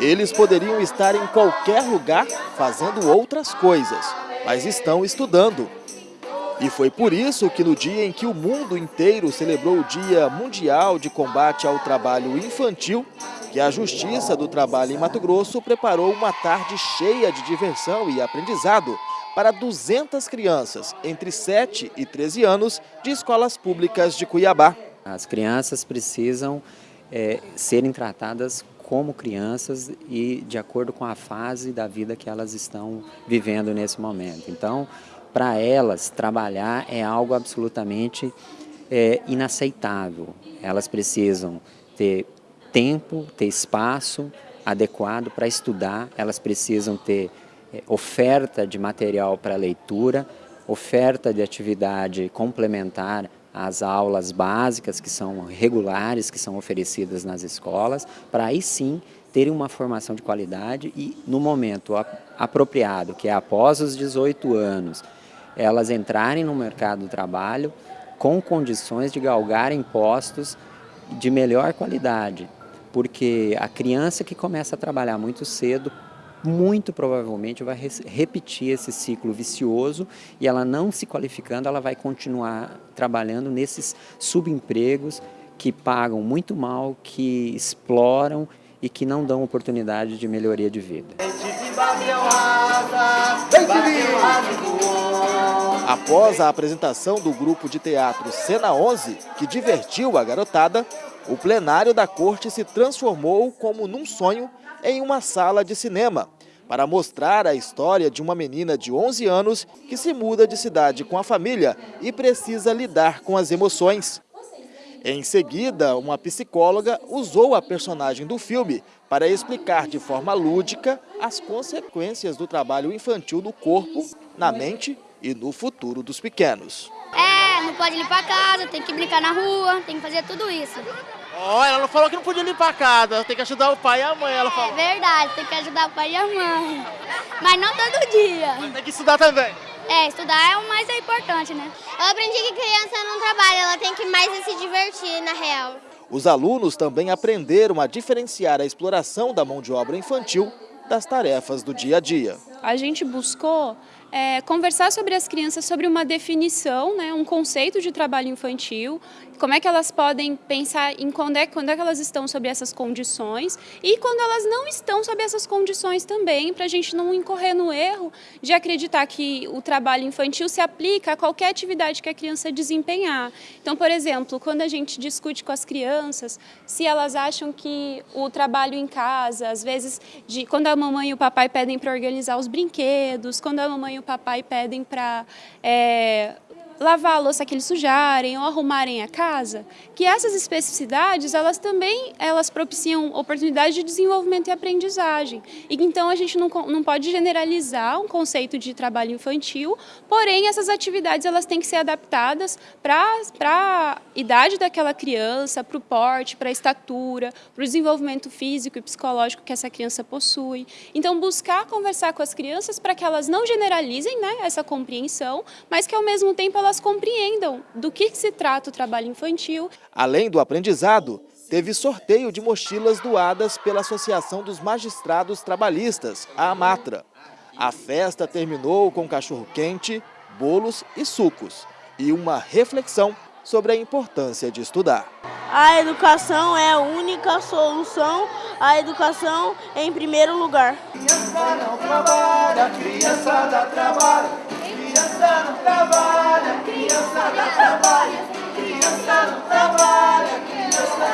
Eles poderiam estar em qualquer lugar fazendo outras coisas, mas estão estudando. E foi por isso que no dia em que o mundo inteiro celebrou o Dia Mundial de Combate ao Trabalho Infantil, que a Justiça do Trabalho em Mato Grosso preparou uma tarde cheia de diversão e aprendizado para 200 crianças entre 7 e 13 anos de escolas públicas de Cuiabá. As crianças precisam é, serem tratadas como crianças e de acordo com a fase da vida que elas estão vivendo nesse momento. Então, para elas, trabalhar é algo absolutamente é, inaceitável. Elas precisam ter tempo, ter espaço adequado para estudar, elas precisam ter é, oferta de material para leitura, oferta de atividade complementar às aulas básicas que são regulares, que são oferecidas nas escolas, para aí sim terem uma formação de qualidade e no momento apropriado, que é após os 18 anos, elas entrarem no mercado do trabalho com condições de galgarem postos de melhor qualidade, porque a criança que começa a trabalhar muito cedo muito provavelmente vai repetir esse ciclo vicioso e ela não se qualificando, ela vai continuar trabalhando nesses subempregos que pagam muito mal, que exploram e que não dão oportunidade de melhoria de vida. Após a apresentação do grupo de teatro Cena 11, que divertiu a garotada, o plenário da corte se transformou como num sonho em uma sala de cinema, para mostrar a história de uma menina de 11 anos que se muda de cidade com a família e precisa lidar com as emoções. Em seguida, uma psicóloga usou a personagem do filme para explicar de forma lúdica as consequências do trabalho infantil no corpo, na mente e no futuro dos pequenos. É, não pode limpar a casa, tem que brincar na rua, tem que fazer tudo isso. Oh, ela não falou que não podia limpar a casa, tem que ajudar o pai e a mãe, ela falou. É verdade, tem que ajudar o pai e a mãe. Mas não todo dia. Mas tem que estudar também. É, estudar é o mais importante, né? Eu aprendi que criança não trabalha, ela tem que mais se divertir, na real. Os alunos também aprenderam a diferenciar a exploração da mão de obra infantil das tarefas do dia a dia. A gente buscou é, conversar sobre as crianças sobre uma definição, né, um conceito de trabalho infantil, como é que elas podem pensar em quando é, quando é que elas estão sob essas condições e quando elas não estão sob essas condições também, para a gente não incorrer no erro de acreditar que o trabalho infantil se aplica a qualquer atividade que a criança desempenhar. Então, por exemplo, quando a gente discute com as crianças, se elas acham que o trabalho em casa, às vezes, de, quando a mamãe e o papai pedem para organizar os brinquedos, quando a mamãe e o papai pedem para é, lavar a louça que eles sujarem ou arrumarem a casa, que essas especificidades, elas também elas propiciam oportunidade de desenvolvimento e aprendizagem. E então a gente não, não pode generalizar um conceito de trabalho infantil, porém essas atividades elas têm que ser adaptadas para a idade daquela criança, para o porte, para a estatura, para o desenvolvimento físico e psicológico que essa criança possui. Então buscar conversar com as crianças para que elas não generalizem né, essa compreensão, mas que ao mesmo tempo elas compreendam do que se trata o trabalho infantil. Além do aprendizado, teve sorteio de mochilas doadas pela Associação dos Magistrados Trabalhistas, a AMATRA. A festa terminou com cachorro-quente, bolos e sucos, e uma reflexão sobre a importância de estudar. A educação é a única solução, a educação em primeiro lugar. Criança não trabalha, criança dá trabalho, criança não trabalha, criança dá trabalho, criança não trabalha, criança não